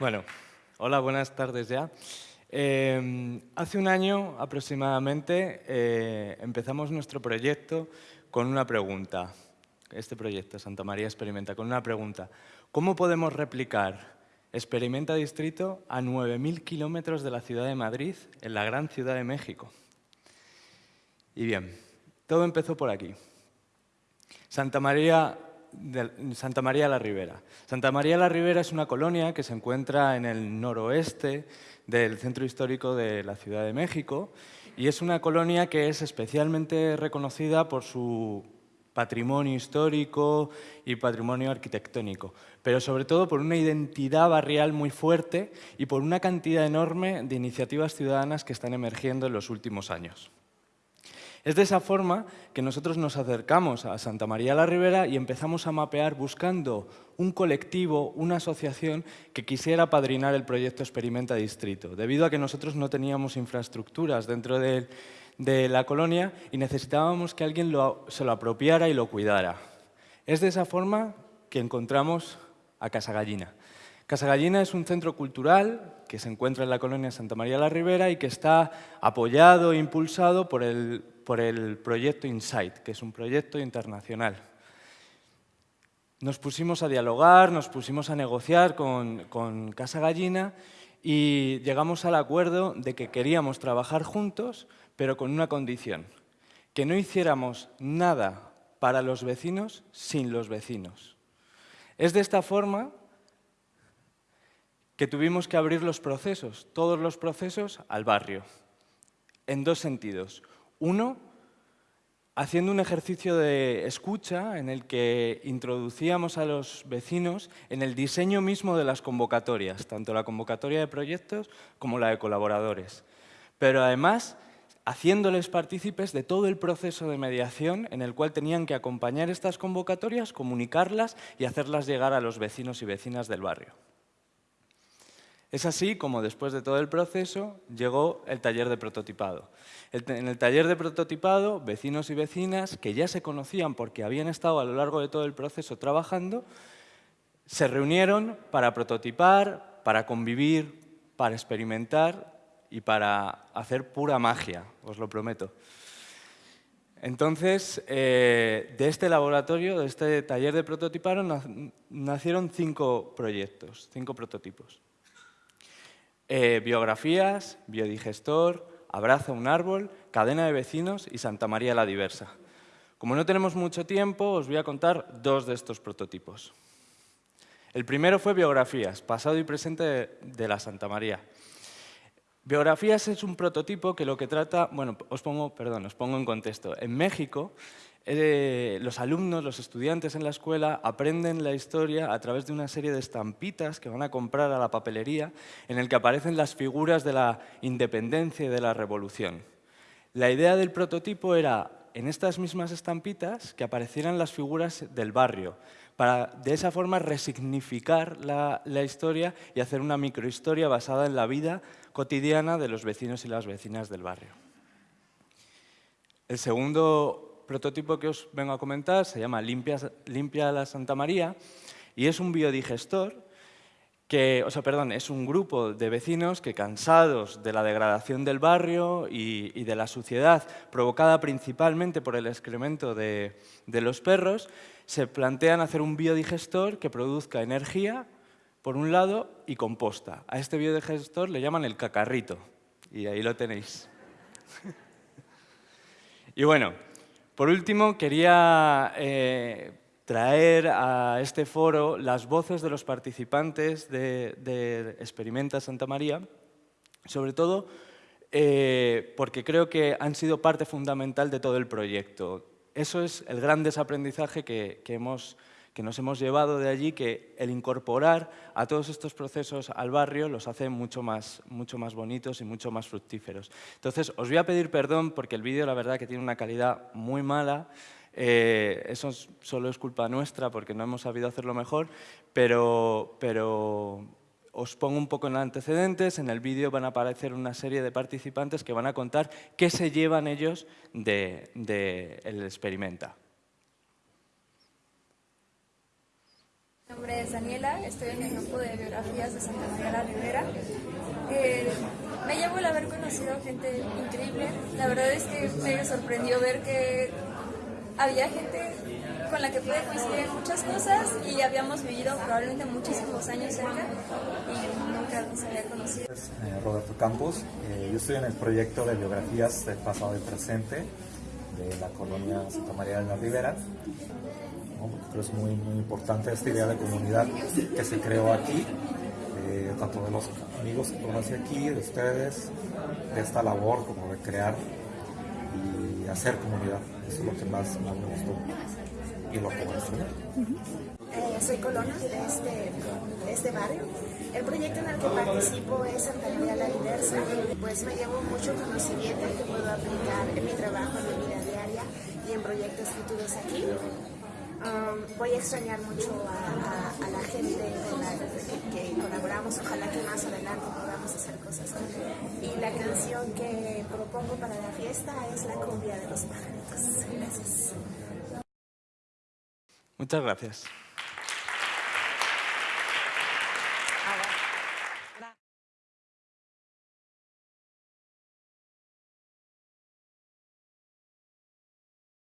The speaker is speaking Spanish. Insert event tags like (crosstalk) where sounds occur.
Bueno, hola, buenas tardes ya. Eh, hace un año aproximadamente eh, empezamos nuestro proyecto con una pregunta. Este proyecto, Santa María Experimenta, con una pregunta. ¿Cómo podemos replicar Experimenta Distrito a 9.000 kilómetros de la ciudad de Madrid, en la gran ciudad de México? Y bien, todo empezó por aquí. Santa María de Santa María la Ribera. Santa María la Ribera es una colonia que se encuentra en el noroeste del centro histórico de la Ciudad de México y es una colonia que es especialmente reconocida por su patrimonio histórico y patrimonio arquitectónico, pero sobre todo por una identidad barrial muy fuerte y por una cantidad enorme de iniciativas ciudadanas que están emergiendo en los últimos años. Es de esa forma que nosotros nos acercamos a Santa María la Ribera y empezamos a mapear buscando un colectivo, una asociación que quisiera padrinar el proyecto Experimenta Distrito, debido a que nosotros no teníamos infraestructuras dentro de, la colonia y necesitábamos que alguien se lo apropiara y lo cuidara. Es de esa forma que encontramos a Casa Gallina. Casa Gallina es un centro cultural que se encuentra en la colonia Santa María la Ribera y que está apoyado e impulsado por el, por el proyecto Insight, que es un proyecto internacional. Nos pusimos a dialogar, nos pusimos a negociar con, con Casa Gallina y llegamos al acuerdo de que queríamos trabajar juntos, pero con una condición, que no hiciéramos nada para los vecinos sin los vecinos. Es de esta forma que tuvimos que abrir los procesos, todos los procesos, al barrio, en dos sentidos. Uno, haciendo un ejercicio de escucha en el que introducíamos a los vecinos en el diseño mismo de las convocatorias, tanto la convocatoria de proyectos como la de colaboradores. Pero además, haciéndoles partícipes de todo el proceso de mediación en el cual tenían que acompañar estas convocatorias, comunicarlas y hacerlas llegar a los vecinos y vecinas del barrio. Es así como después de todo el proceso llegó el taller de prototipado. En el taller de prototipado, vecinos y vecinas que ya se conocían porque habían estado a lo largo de todo el proceso trabajando, se reunieron para prototipar, para convivir, para experimentar y para hacer pura magia, os lo prometo. Entonces, eh, de este laboratorio, de este taller de prototipado, nacieron cinco proyectos, cinco prototipos. Eh, biografías, biodigestor, Abraza un árbol, Cadena de vecinos y Santa María la Diversa. Como no tenemos mucho tiempo, os voy a contar dos de estos prototipos. El primero fue biografías, pasado y presente de, la Santa María. Biografías es un prototipo que lo que trata, bueno, os pongo, perdón, os pongo en contexto. En México eh, los alumnos, los estudiantes en la escuela aprenden la historia a través de una serie de estampitas que van a comprar a la papelería en el que aparecen las figuras de la independencia y de la revolución. La idea del prototipo era, en estas mismas estampitas, que aparecieran las figuras del barrio, para de esa forma resignificar la, la historia y hacer una microhistoria basada en la vida cotidiana de los vecinos y las vecinas del barrio. El segundo prototipo que os vengo a comentar se llama Limpia, la Santa María y es un biodigestor que, o sea, perdón, es un grupo de vecinos que cansados de la degradación del barrio y, de la suciedad provocada principalmente por el excremento de, de los perros, se plantean hacer un biodigestor que produzca energía, por un lado, y composta. A este biodigestor le llaman el cacarrito, y ahí lo tenéis. (laughs) y bueno, por último, quería eh, traer a este foro las voces de los participantes de, Experimenta Santa María, sobre todo eh, porque creo que han sido parte fundamental de todo el proyecto. Eso es el gran desaprendizaje que hemos que nos hemos llevado de allí, que el incorporar a todos estos procesos al barrio los hace mucho más, mucho más bonitos y mucho más fructíferos. Entonces, os voy a pedir perdón porque el vídeo la verdad que tiene una calidad muy mala, eh, eso solo es culpa nuestra porque no hemos sabido hacerlo mejor, pero, pero os pongo un poco en antecedentes, en el vídeo van a aparecer una serie de participantes que van a contar qué se llevan ellos del de, el experimenta. Nombre es Daniela, estoy en el grupo de biografías de Santa María la Rivera. Eh, me llevo el haber conocido gente increíble. La verdad es que me sorprendió ver que había gente con la que pude coincidir en muchas cosas y habíamos vivido probablemente muchísimos años cerca y nunca nos había conocido. Eh, Roberto Campos, eh, yo estoy en el proyecto de biografías del pasado y presente de la colonia Santa María de la Ribera. ¿No? Es muy, muy importante esta idea de comunidad que se creó aquí, eh, tanto de los amigos que conocí aquí, de ustedes, de esta labor como de crear y hacer comunidad. Eso es lo que más, más me gustó y lo que extrañar. Eh, soy colono de este, este barrio. El proyecto en el que participo es Santa la Diversa. Pues me llevo mucho conocimiento que puedo aplicar en mi trabajo, en mi vida diaria y en proyectos futuros aquí. Um, voy a extrañar mucho a, la gente con la que, que colaboramos. Ojalá que más adelante podamos hacer cosas. Y la canción que propongo para la fiesta es La cumbia de los pajaritos. Gracias. Muchas gracias.